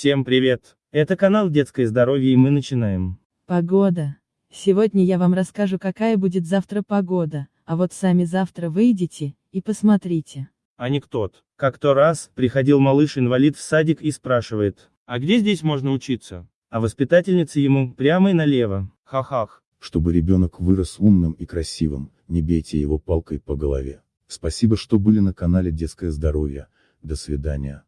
Всем привет! Это канал Детское здоровье и мы начинаем. Погода. Сегодня я вам расскажу, какая будет завтра погода, а вот сами завтра выйдите и посмотрите. Анекдот. Как-то раз, приходил малыш-инвалид в садик и спрашивает, а где здесь можно учиться? А воспитательница ему, прямо и налево, ха-хах. Чтобы ребенок вырос умным и красивым, не бейте его палкой по голове. Спасибо, что были на канале Детское здоровье. До свидания.